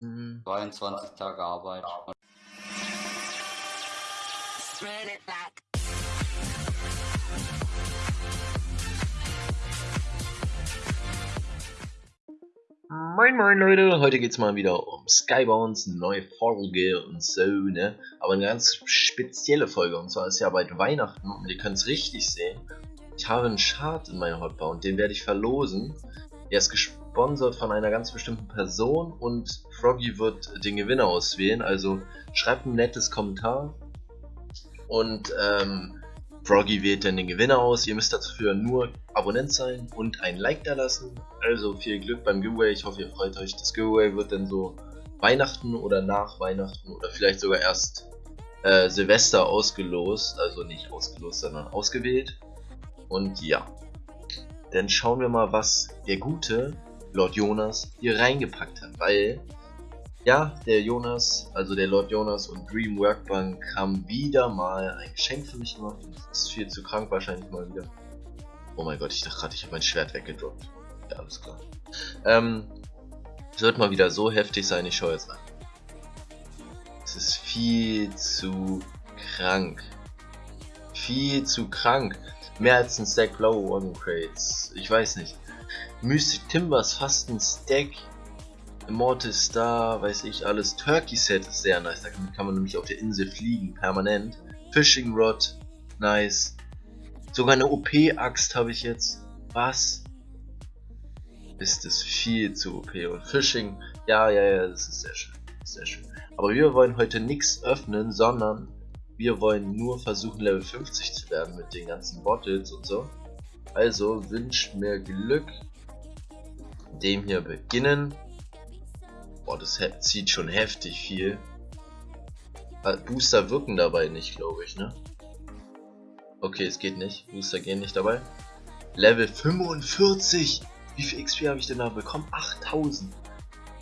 Mhm. 22 Tage Arbeit. Moin moin Leute, heute geht's mal wieder um Skybounds, neue Folge und so, ne? Aber eine ganz spezielle Folge und zwar ist ja bald Weihnachten und ihr könnt es richtig sehen. Ich habe einen Chart in meiner Hotbound, den werde ich verlosen. Er ist gesponsert von einer ganz bestimmten Person und Froggy wird den Gewinner auswählen, also schreibt ein nettes Kommentar und ähm, Froggy wählt dann den Gewinner aus. Ihr müsst dafür nur Abonnent sein und ein Like da lassen. Also viel Glück beim Giveaway. Ich hoffe, ihr freut euch. Das Giveaway wird dann so Weihnachten oder nach Weihnachten oder vielleicht sogar erst äh, Silvester ausgelost. Also nicht ausgelost, sondern ausgewählt. Und ja. Dann schauen wir mal, was der gute Lord Jonas hier reingepackt hat. Weil ja, der Jonas, also der Lord Jonas und Dream Workbank haben wieder mal ein Geschenk für mich gemacht. Ist viel zu krank wahrscheinlich mal wieder. Oh mein Gott, ich dachte gerade, ich habe mein Schwert weggedroppt. Ja, alles klar. Ähm, wird mal wieder so heftig sein, ich schaue jetzt an. Es ist viel zu krank. Viel zu krank. Mehr als ein Stack blaue One Crates. Ich weiß nicht. Mystic Timbers fast ein Stack Immortal Star, weiß ich alles. Turkey Set ist sehr nice, damit kann man nämlich auf der Insel fliegen, permanent. Fishing Rod, nice. Sogar eine OP-Axt habe ich jetzt. Was? Ist das viel zu OP. Und Fishing, ja, ja, ja, das ist sehr schön. Sehr schön. Aber wir wollen heute nichts öffnen, sondern wir wollen nur versuchen Level 50 zu werden mit den ganzen Bottles und so. Also wünscht mir Glück. Dem hier beginnen. Boah, das zieht schon heftig viel. Booster wirken dabei nicht, glaube ich, ne? Okay, es geht nicht. Booster gehen nicht dabei. Level 45! Wie viel XP habe ich denn da bekommen? 8000!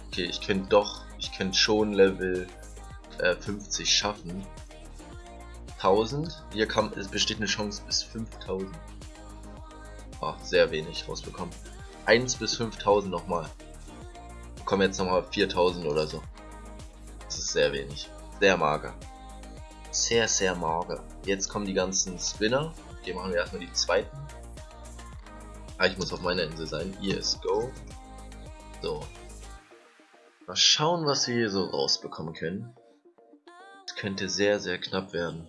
Okay, ich könnte doch, ich könnte schon Level äh, 50 schaffen. 1000. Hier kann, es besteht eine Chance bis 5000. Ach, sehr wenig rausbekommen. 1 bis 5000 nochmal kommen jetzt nochmal 4000 oder so. Das ist sehr wenig. Sehr mager. Sehr, sehr mager. Jetzt kommen die ganzen Spinner. Die machen wir erstmal die zweiten. Ah, ich muss auf meiner Insel sein. Ist Go. So. Mal schauen, was wir hier so rausbekommen können. Es könnte sehr, sehr knapp werden.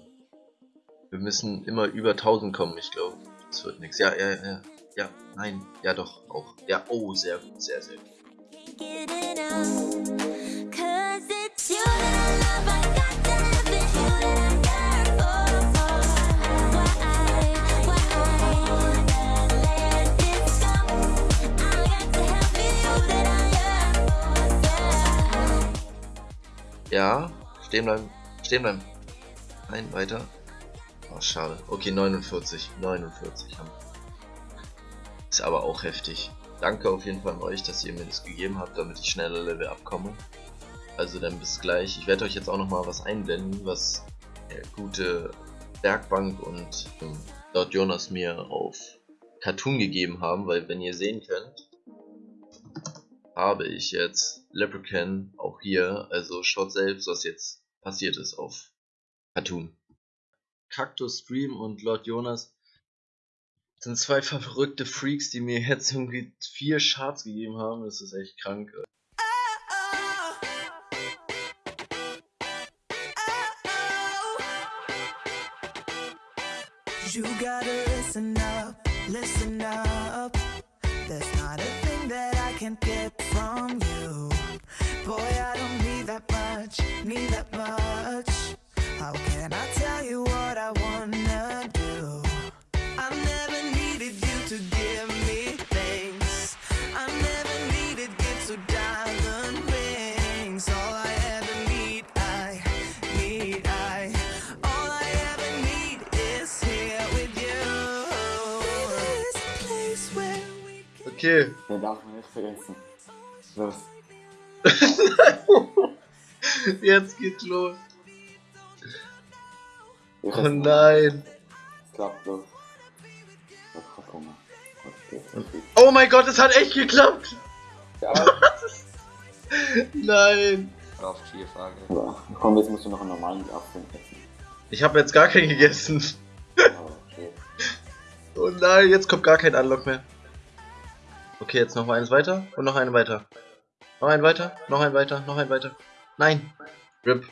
Wir müssen immer über 1000 kommen, ich glaube. Das wird nichts. Ja, ja, ja. Ja, nein. Ja, doch. Auch. Ja, oh, sehr gut. Sehr, sehr gut. Ja, stehen bleiben, stehen bleiben. Nein, weiter. Oh, schade. Okay, 49, 49 haben. Ist aber auch heftig. Danke auf jeden Fall an euch, dass ihr mir das gegeben habt, damit ich schneller Level abkomme. Also dann bis gleich. Ich werde euch jetzt auch noch mal was einblenden, was der gute Werkbank und ähm, dort Jonas mir auf Cartoon gegeben haben, weil wenn ihr sehen könnt, habe ich jetzt Leprechaun auch hier, also schaut selbst, was jetzt passiert ist auf Cartoon. Cactus Stream und Lord Jonas sind zwei verrückte Freaks, die mir jetzt irgendwie vier Charts gegeben haben. Das ist echt krank. You gotta listen up, listen up. There's not a thing that I can't get from you. Boy, I don't need that much, need that much. How can I Okay. Der darf man nicht vergessen. Los. Jetzt geht's los. Oh nein. Klappt los. Oh mein Gott, es hat echt geklappt! Ja. Nein. Auf Tierfrage. Aber komm, jetzt musst du noch einen normalen Apfel essen. Ich habe jetzt gar keinen gegessen. Aber okay. Oh nein, jetzt kommt gar kein Unlock mehr. Okay, jetzt noch eins weiter und noch einen weiter. Noch ein weiter, noch ein weiter, noch ein weiter. Nein. RIP.